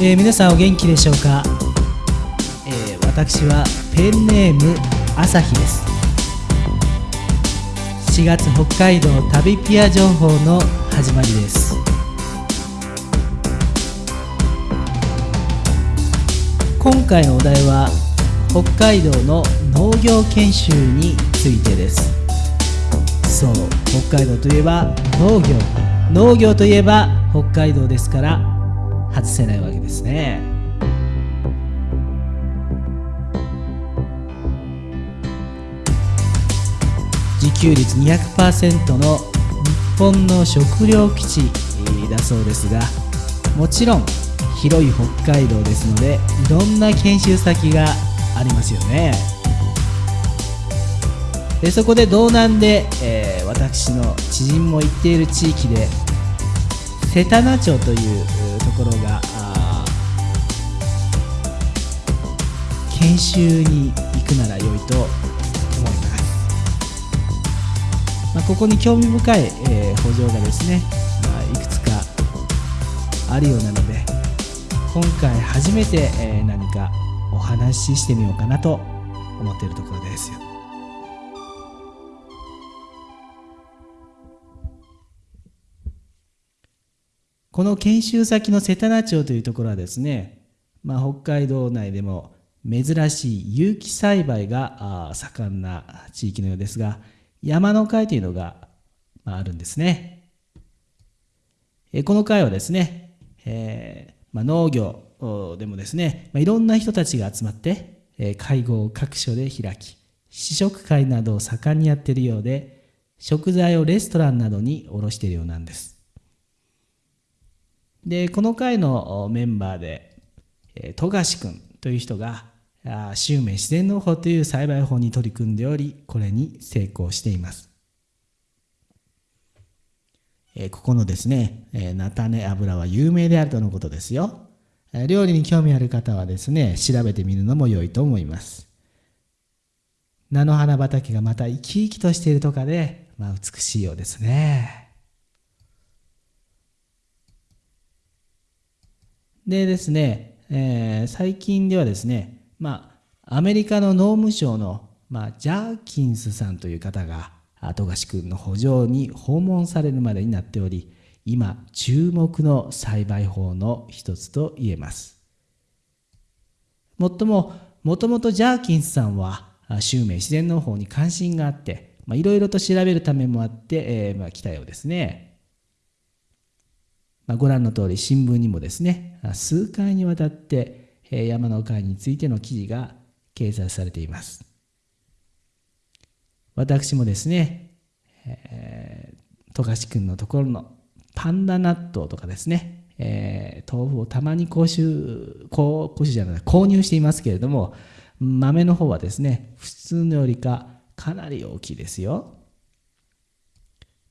えー、皆さんお元気でしょうか、えー、私はペンネーム朝日です。4月北海道旅ピア情報の始まりです。今回のお題は北海道の農業研修についてです。そう北海道といえば農業。農業といえば北海道ですから外せないわけですね。自給率200%の日本の食糧基地だそうですがもちろん広い北海道ですのでいろんな研修先がありますよね。でそこで道南で、えー、私の知人も行っている地域で瀬田名町というところが研修に行くなら良いと思います、まあ、ここに興味深い、えー、補助がですね、まあ、いくつかあるようなので今回初めて、えー、何かお話ししてみようかなと思っているところですこの研修先の瀬田名町というところはですね、まあ、北海道内でも珍しい有機栽培が盛んな地域のようですが山の会というのがあるんですね。この会はですね、えーまあ、農業でもですね、まあ、いろんな人たちが集まって会合を各所で開き試食会などを盛んにやっているようで食材をレストランなどに卸しているようなんです。でこの会のメンバーで富樫君という人が襲名自然農法という栽培法に取り組んでおりこれに成功しています。ここのですね菜種油は有名であるとのことですよ。料理に興味ある方はですね調べてみるのも良いと思います。菜の花畑がまた生き生きとしているとかで、まあ、美しいようですね。でですね、えー、最近ではですね、まあ、アメリカの農務省の、まあ、ジャーキンスさんという方が富樫君の補助に訪問されるまでになっており今注目の栽培法の一つと言えます。もっとももともとジャーキンスさんは襲名自然農法に関心があっていろいろと調べるためもあって、えーまあ、来たようですね。まあ、ご覧の通り新聞にもですね数回にわたって山の会についての記事が掲載されています。私もですね、えー、富樫君のところのパンダ納豆とかですね、えー、豆腐をたまに購入購入じゃない購入していますけれども豆の方はですね普通のよりかかなり大きいですよ、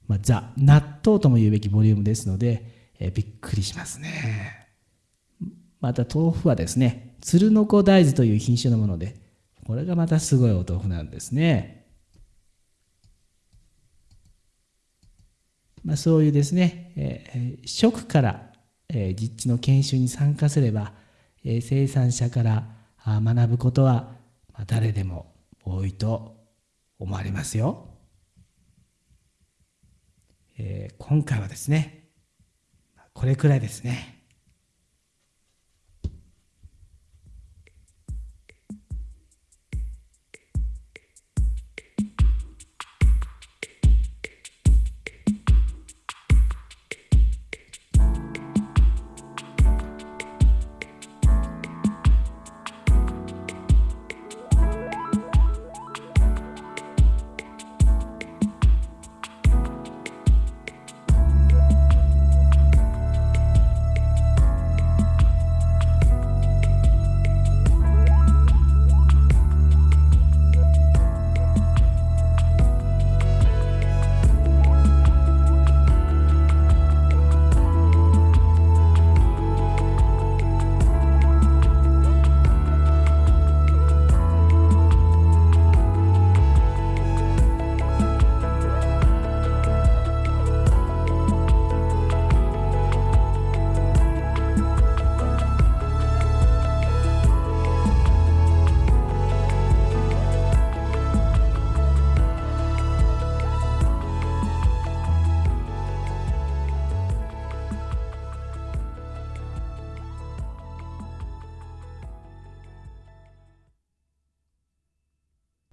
まあ、ザ納豆とも言うべきボリュームですのでえー、びっくりしますね。また豆腐はですね、鶴の子大豆という品種のもので、これがまたすごいお豆腐なんですね。まあ、そういうですね、えー、食から、えー、実地の研修に参加すれば、えー、生産者から学ぶことは、まあ、誰でも多いと思われますよ。えー、今回はですね、これくらいですね。